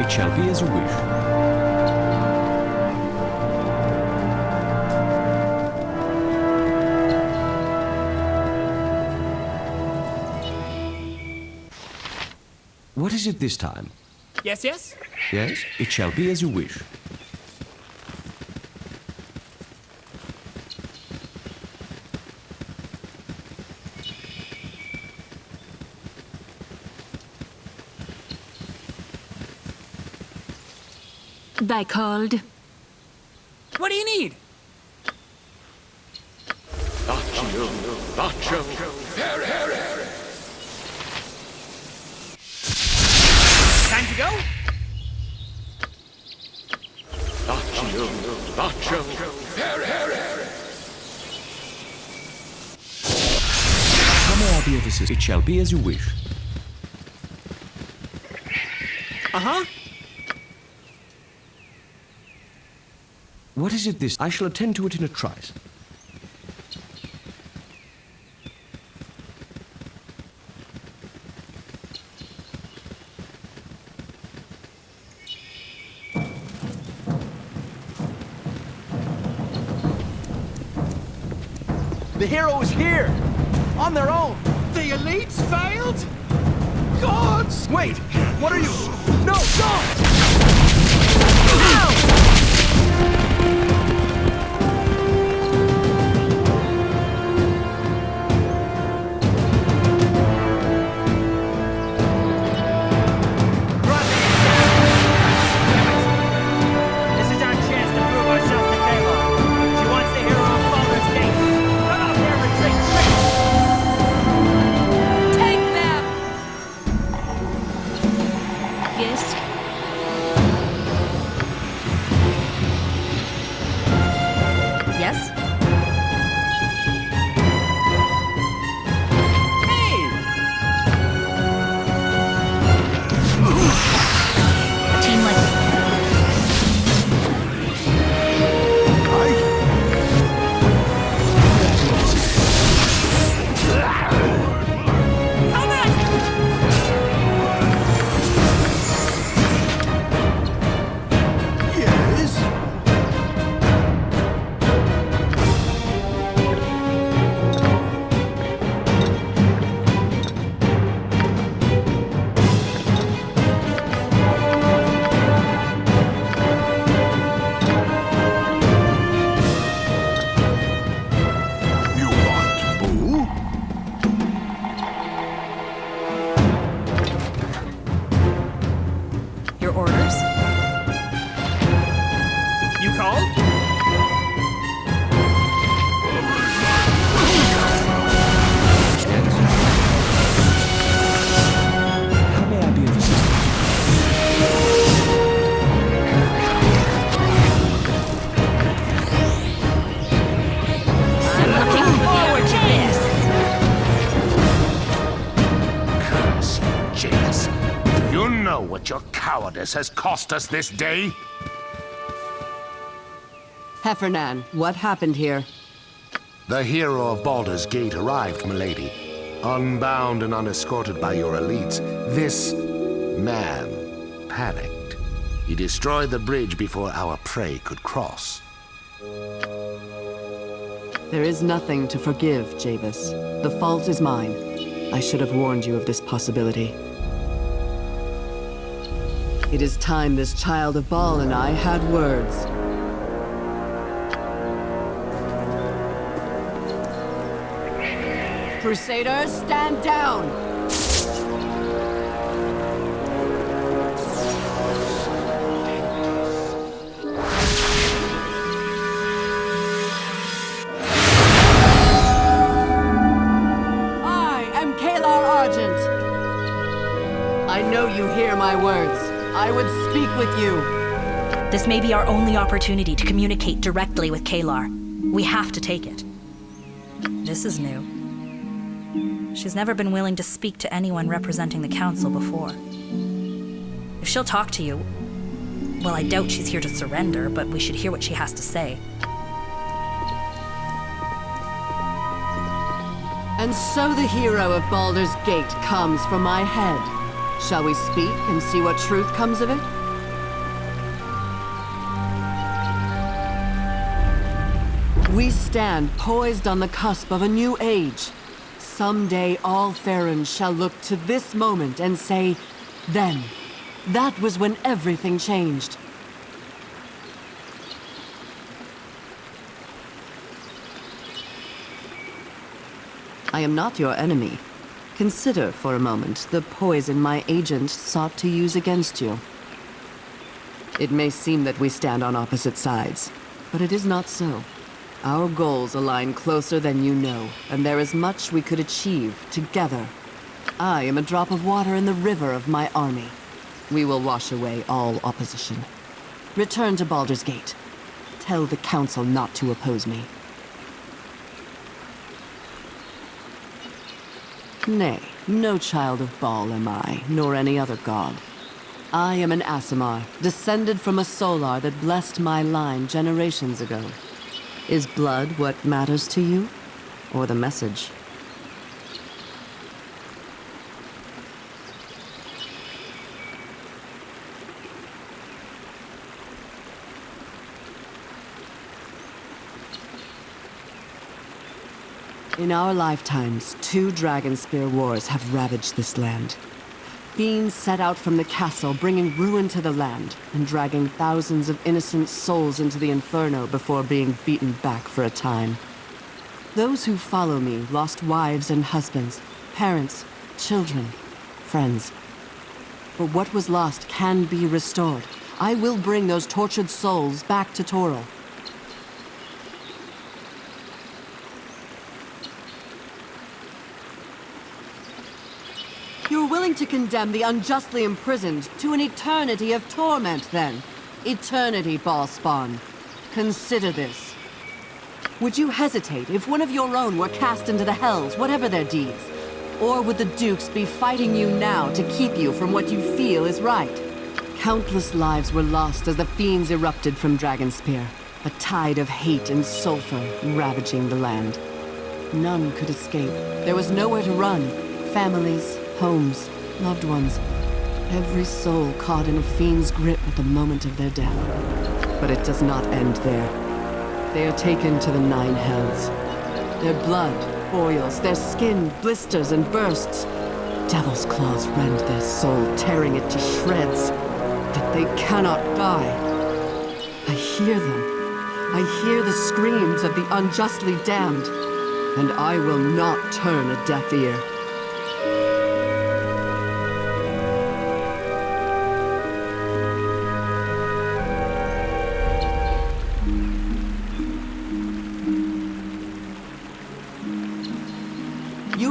It shall be as you wish. What is it this time? Yes, yes? Yes, it shall be as you wish. They called. What do you need? Nacho, Nacho. Time to go? Nacho, Nacho. How may I be of assistance? It shall be as you wish. Uh-huh. What is it this? I shall attend to it in a trice. The hero is here! On their own! The elites failed? Gods! Wait! What are you? No, don't! This you know what your cowardice has cost us this day? Hephernaan, what happened here? The hero of Baldur's Gate arrived, milady. Unbound and unescorted by your elites, this man panicked. He destroyed the bridge before our prey could cross. There is nothing to forgive, Javis. The fault is mine. I should have warned you of this possibility. It is time this child of Bhaal and I had words. Crusaders, stand down! I would speak with you. This may be our only opportunity to communicate directly with Caelar. We have to take it. This is new. She's never been willing to speak to anyone representing the Council before. If she'll talk to you, well, I doubt she's here to surrender, but we should hear what she has to say. And so the hero of Baldur's Gate comes from my head. Shall we speak and see what truth comes of it? We stand poised on the cusp of a new age. Someday all Faerûn shall look to this moment and say, then, that was when everything changed. I am not your enemy. Consider for a moment the poison my agent sought to use against you. It may seem that we stand on opposite sides, but it is not so. Our goals align closer than you know, and there is much we could achieve together. I am a drop of water in the river of my army. We will wash away all opposition. Return to Baldur's Gate. Tell the Council not to oppose me. Nay, no child of Bhaal am I, nor any other god. I am an Aasimar, descended from a Solar that blessed my line generations ago. Is blood what matters to you? Or the message? In our lifetimes, two Dragonspear wars have ravaged this land. Fiends set out from the castle, bringing ruin to the land, and dragging thousands of innocent souls into the Inferno before being beaten back for a time. Those who follow me lost wives and husbands, parents, children, friends. But what was lost can be restored. I will bring those tortured souls back to Toril. You're willing to condemn the unjustly imprisoned to an eternity of torment, then? Eternity, Bhaalspawn. Consider this. Would you hesitate if one of your own were cast into the Hells, whatever their deeds? Or would the Dukes be fighting you now to keep you from what you feel is right? Countless lives were lost as the fiends erupted from Dragonspear, a tide of hate and sulfur ravaging the land. None could escape. There was nowhere to run. Families, homes, loved ones. Every soul caught in a fiend's grip at the moment of their death. But it does not end there. They are taken to the Nine Hells. Their blood boils, their skin blisters and bursts. Devil's claws rend their soul, tearing it to shreds. But they cannot die. I hear them. I hear the screams of the unjustly damned. And I will not turn a deaf ear.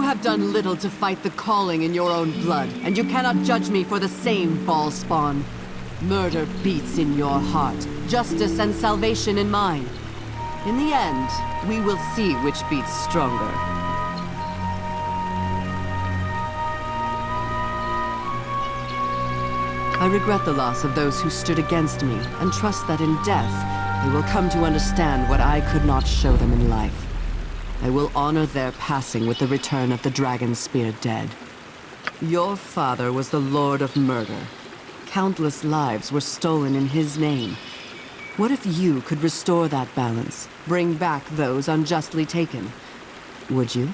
Have done little to fight the calling in your own blood, and you cannot judge me for the same Bhaalspawn. Murder beats in your heart, justice and salvation in mine. In the end, we will see which beats stronger. I regret the loss of those who stood against me, and trust that in death, they will come to understand what I could not show them in life. I will honor their passing with the return of the Dragonspear dead. Your father was the Lord of Murder. Countless lives were stolen in his name. What if you could restore that balance, bring back those unjustly taken? Would you?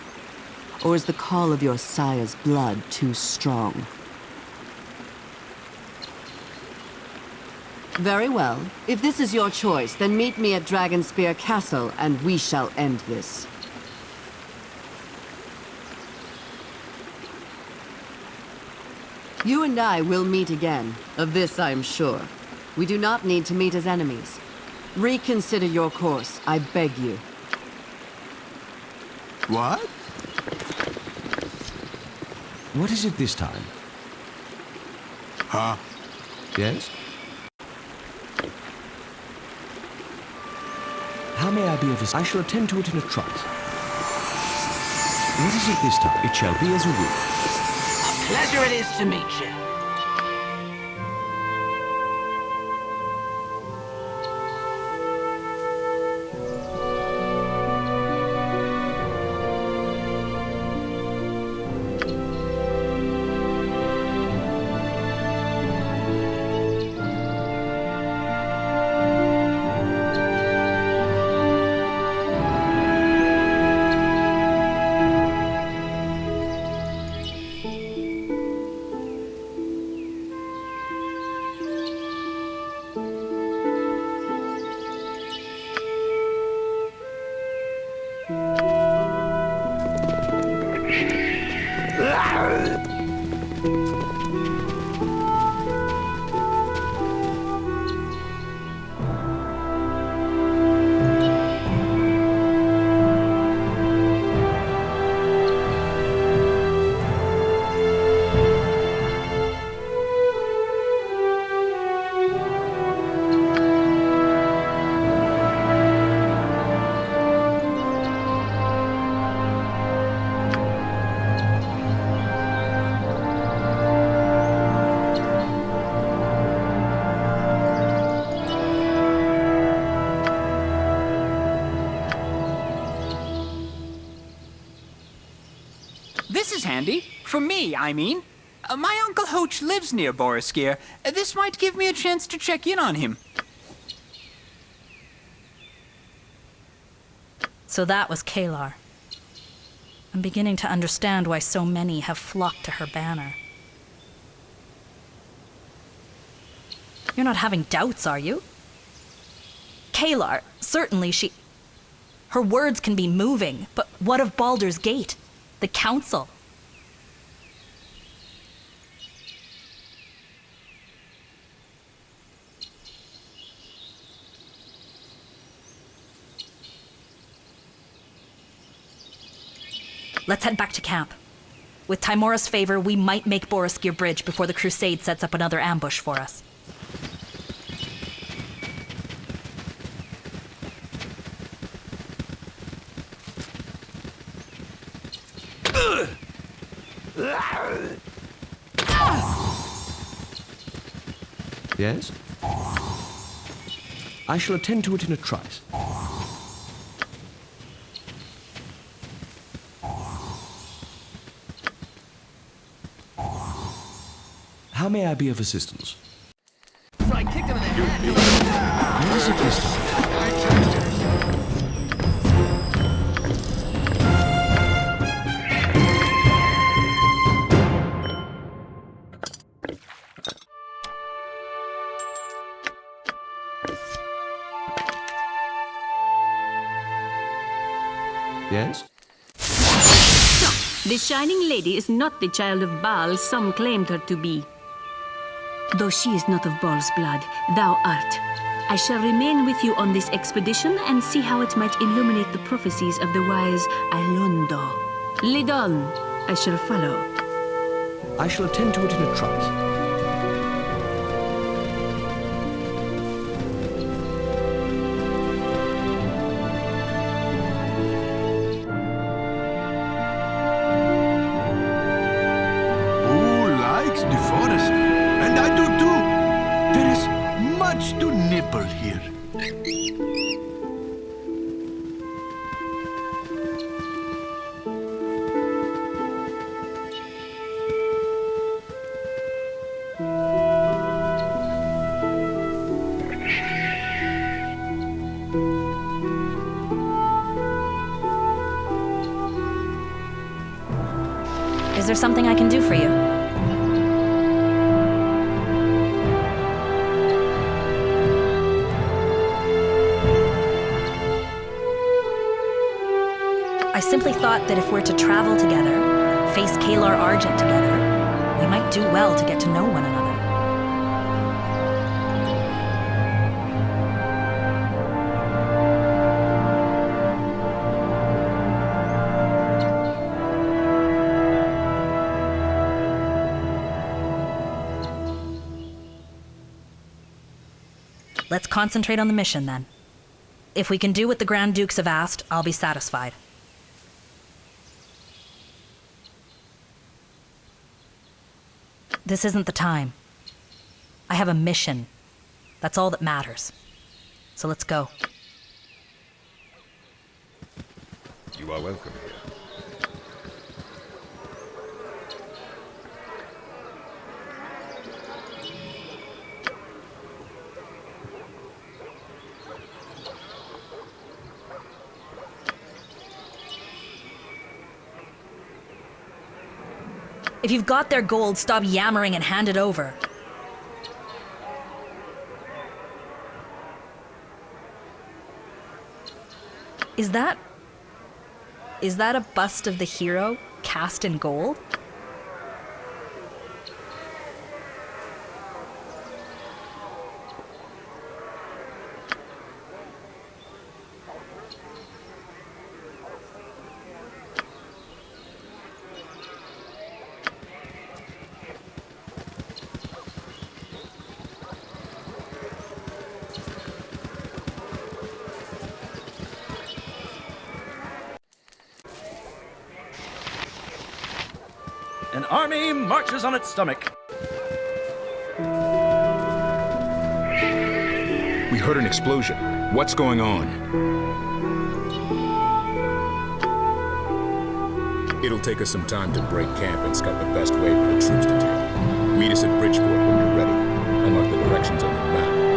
Or is the call of your sire's blood too strong? Very well. If this is your choice, then meet me at Dragonspear Castle, and we shall end this. You and I will meet again. Of this I am sure. We do not need to meet as enemies. Reconsider your course, I beg you. What? What is it this time? Huh? Yes? How may I be of assistance? I shall attend to it in a trice. What is it this time? It shall be as you will. Pleasure it is to meet you. For me, I mean. Uh, my Uncle Hoach lives near Boareskyr. Uh, this might give me a chance to check in on him. So that was Caelar. I'm beginning to understand why so many have flocked to her banner. You're not having doubts, are you? Caelar, certainly she. Her words can be moving, but what of Baldur's Gate? The Council? Let's head back to camp. With Tymora's favor, we might make Boareskyr Bridge before the Crusade sets up another ambush for us. Yes? I shall attend to it in a trice. How may I be of assistance? So I kicked him in the head. Where is it this time? Yes? The Shining Lady is not the child of Bhaal some claimed her to be. Though she is not of Bhaal's blood, thou art. I shall remain with you on this expedition and see how it might illuminate the prophecies of the wise Alaundo. Lead on. I shall follow. I shall attend to it in a trice. There something I can do for you? I simply thought that if we're to travel together, face Caelar Argent together, we might do well to get to know one another. Concentrate on the mission then. If we can do what the Grand Dukes have asked, I'll be satisfied. This isn't the time. I have a mission. That's all that matters. So let's go. You are welcome here. If you've got their gold, stop yammering and hand it over. Is that. Is that a bust of the hero cast in gold? An marches on its stomach. We heard an explosion. What's going on? It'll take us some time to break camp and scout the best way for the troops to take. Meet us at Bridgefort when you're ready. I'll mark the directions on the map.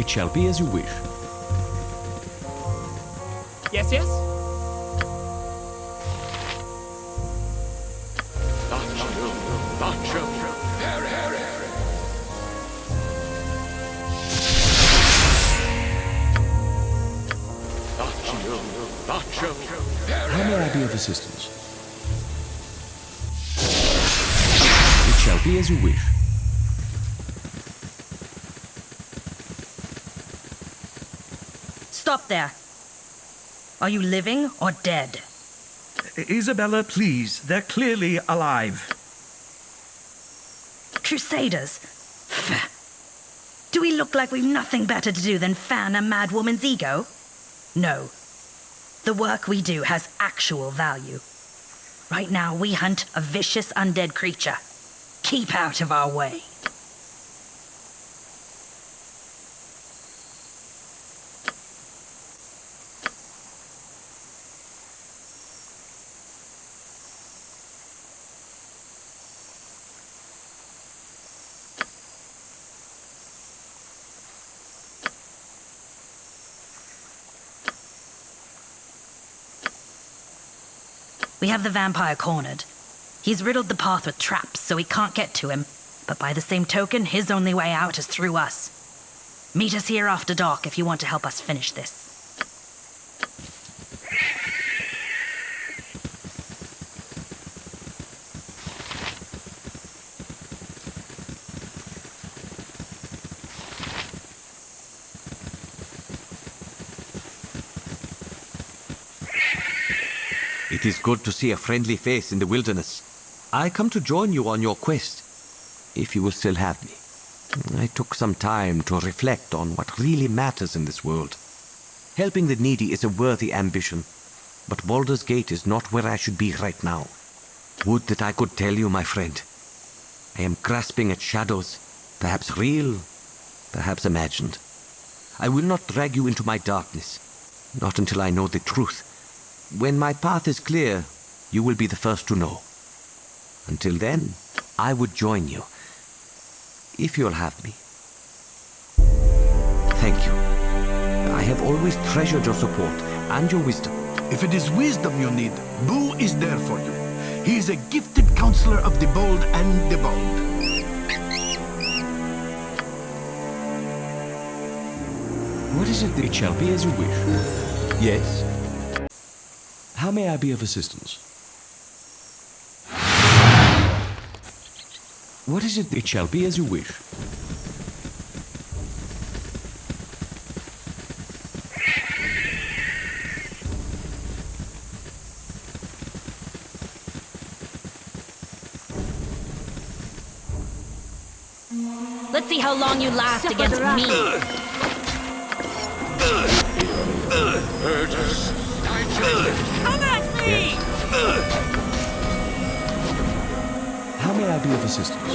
It shall be as you wish. There. Are you living or dead? Isabella, please. They're clearly alive. Crusaders? Do we look like we've nothing better to do than fan a mad woman's ego? No. The work we do has actual value. Right now, we hunt a vicious undead creature. Keep out of our way. We have the vampire cornered. He's riddled the path with traps, so we can't get to him. But by the same token, his only way out is through us. Meet us here after dark if you want to help us finish this. It is good to see a friendly face in the wilderness. I come to join you on your quest, if you will still have me. I took some time to reflect on what really matters in this world. Helping the needy is a worthy ambition, but Baldur's Gate is not where I should be right now. Would that I could tell you, my friend. I am grasping at shadows, perhaps real, perhaps imagined. I will not drag you into my darkness, not until I know the truth. When my path is clear, you will be the first to know. Until then, I would join you, if you'll have me. Thank you. I have always treasured your support and your wisdom. If it is wisdom you need, Boo is there for you. He is a gifted counselor of the bold and the bold. What is it? It shall be as you wish. Yes? How may I be of assistance? What is it? It shall be as you wish. Let's see how long you last against me. Come at may I be of assistance?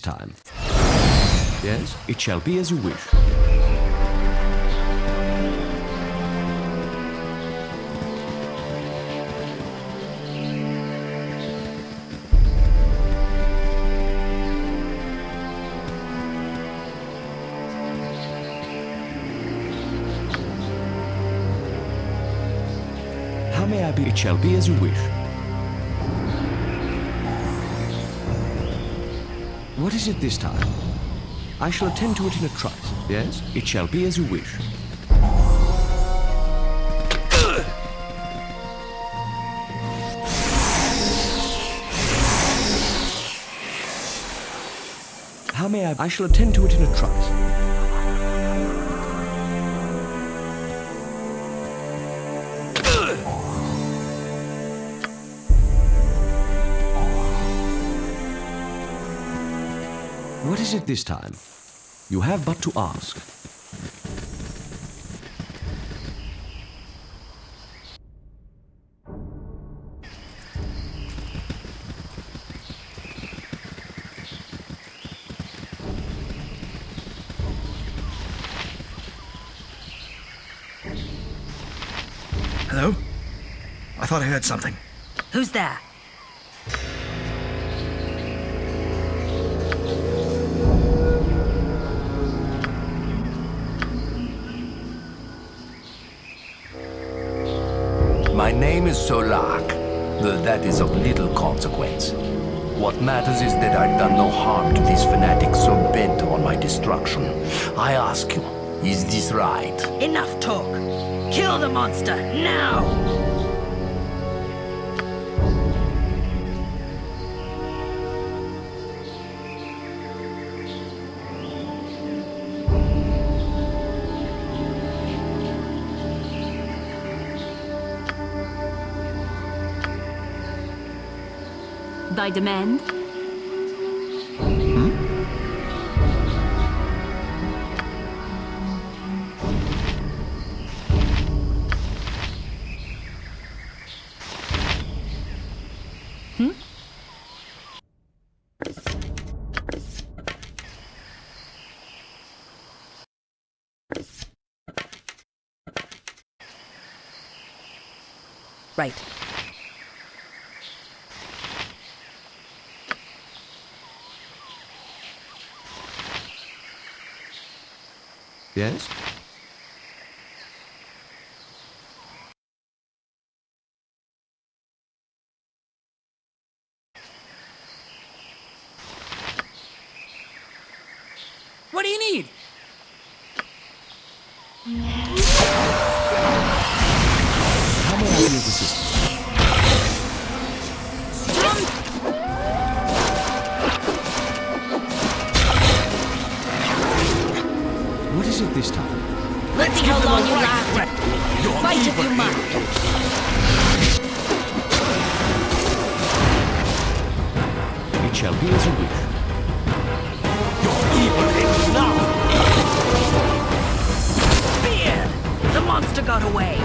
Time? Yes, it shall be as you wish. How may I be? It shall be as you wish. What is it this time? I shall attend to it in a trice. Yes, it shall be as you wish. How may I? I shall attend to it in a trice. What is it this time? You have but to ask. Hello? I thought I heard something. Who's there? My name is Solak, though that is of little consequence. What matters is that I've done no harm to these fanatics so bent on my destruction. I ask you, is this right? Enough talk. Kill the monster, now! Thy demand? Right. Yes? What do you need? This time? Let's see how long you last. Fight if you must. It shall be as you wish. Beard! The monster got away.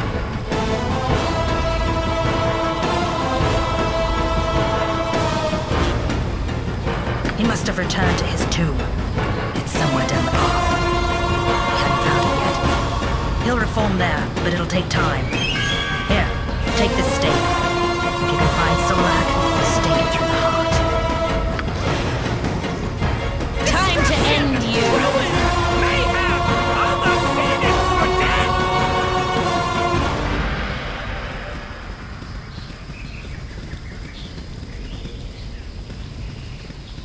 He must have returned to his tomb. Yet. He'll reform there, but it'll take time. Here, take this stake. If you can find Solak, stake it through the heart. Time to end you! Mayhem! All the phoenix are dead!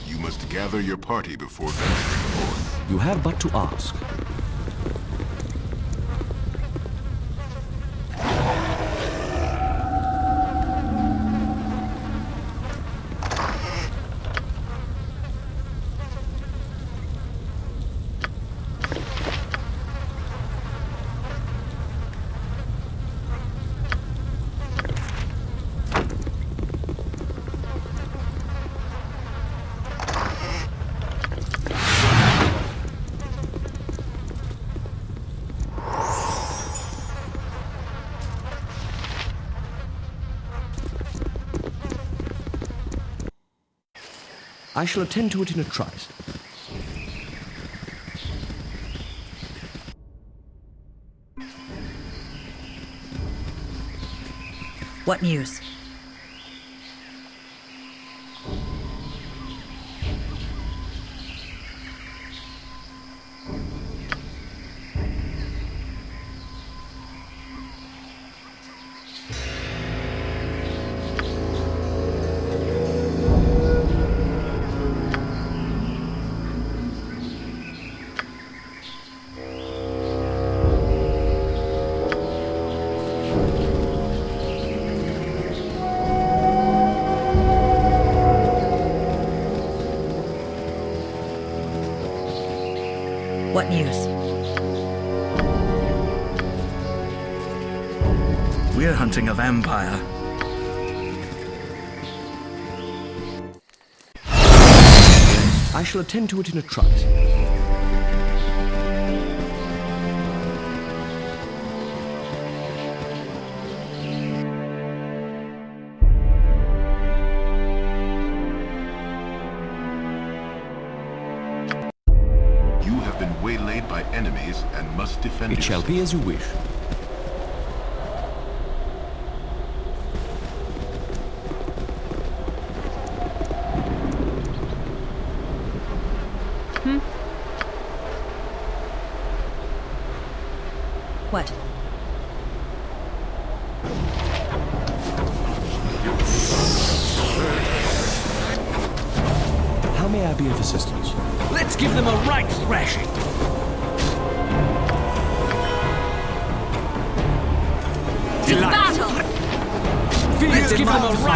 You must gather your party before venturing forth. You have but to ask. I shall attend to it in a trice. What news? What news? We're hunting a vampire. I shall attend to it in a trice. It shall be as you wish. What? How may I be of assistance? Let's give them a right thrashing.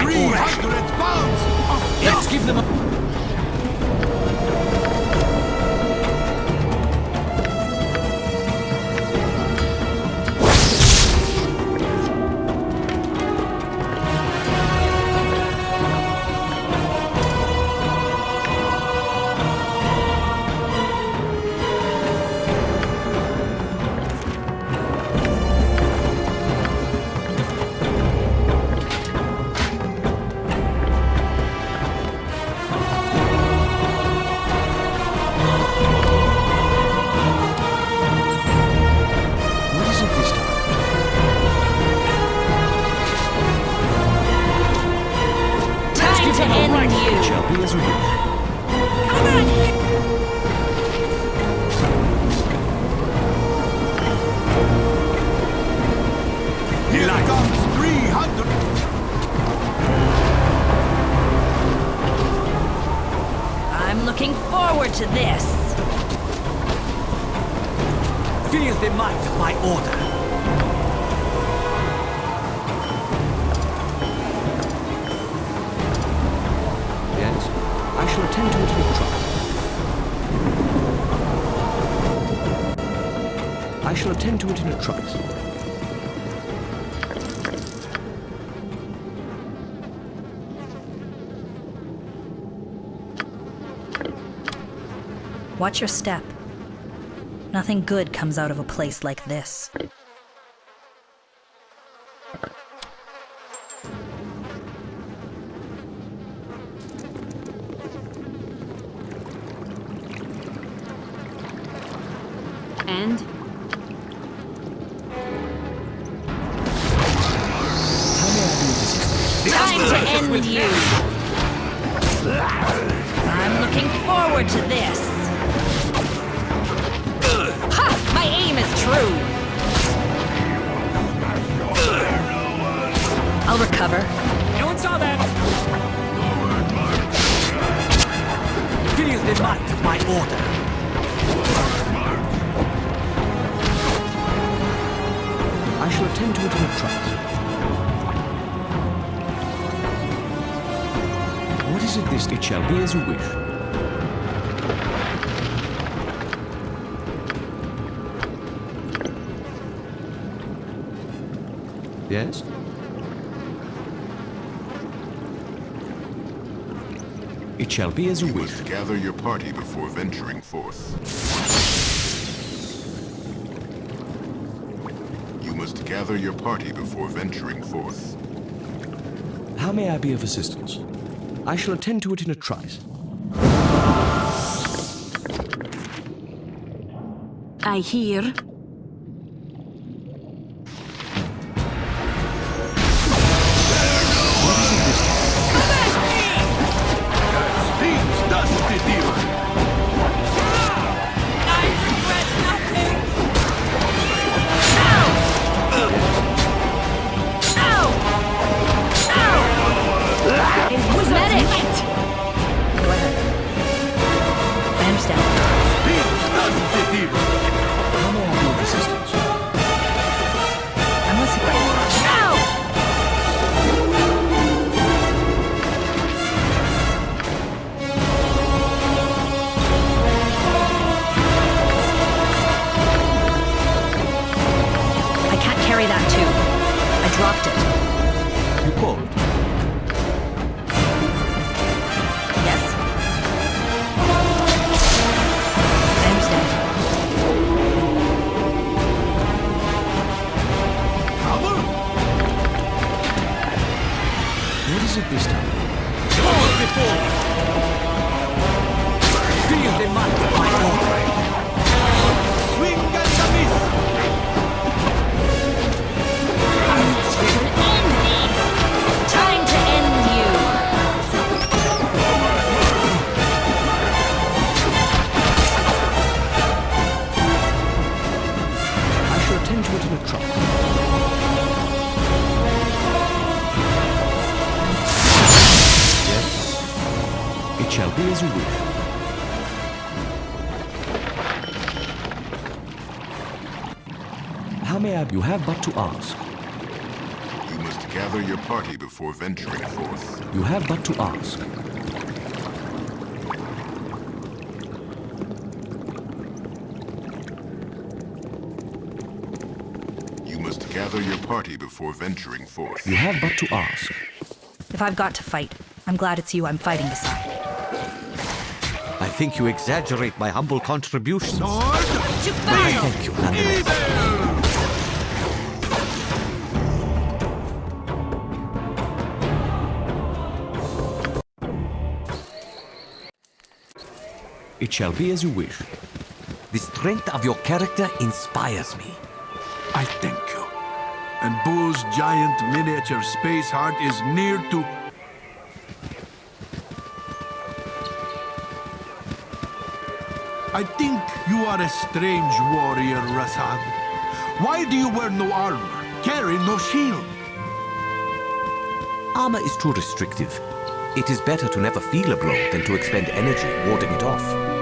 300 pounds Let's give them a... attend to it in a trice. Watch your step. Nothing good comes out of a place like this. And to end you! I'm looking forward to this. Ha! My aim is true. I'll recover. No one saw that! Feel the might of my order. I shall attend to it in a trice. What is it this? It shall be as you wish. Yes? It shall be as you You wish. must gather your party before venturing forth. You must gather your party before venturing forth. How may I be of assistance? I shall attend to it in a trice. I hear before venturing forth. You have but to ask. You must gather your party before venturing forth. You have but to ask. If I've got to fight, I'm glad it's you I'm fighting beside. I think you exaggerate my humble contributions. Sword! To Thank you, It shall be as you wish. The strength of your character inspires me. I thank you. And Boo's giant miniature space heart is near to... I think you are a strange warrior, Rasaad. Why do you wear no armor, carry no shield? Armor is too restrictive. It is better to never feel a blow than to expend energy warding it off.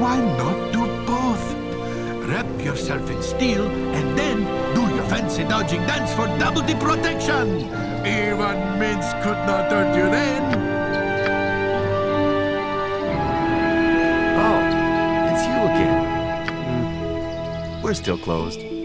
Why not do both? Wrap yourself in steel and then do your fancy dodging dance for double the protection. Even Minsc could not hurt you then. Oh, it's you again. Hmm. We're still closed.